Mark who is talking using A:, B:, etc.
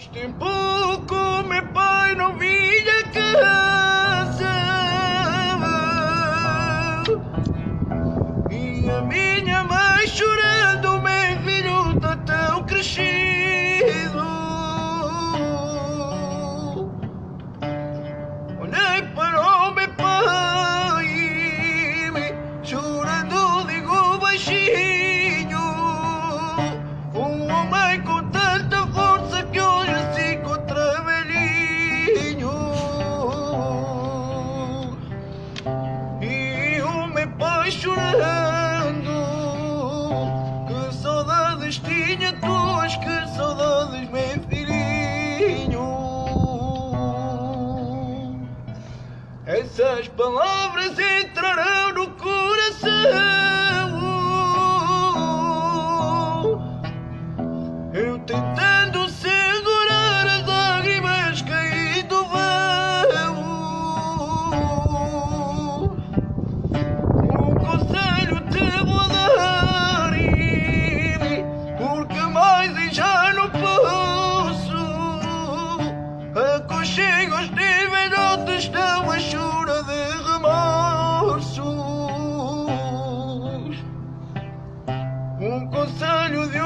A: Tempo que meu pai não vinha casa. E a minha mãe chorando, meu filho está tão crescido. Olhei para chorando Que saudades tinha tuas, que saudades meu filhinho. Essas palavras entrarão no coração. Eu tentando não chego aos níveis onde estão a chura de remorsos. Um conselho de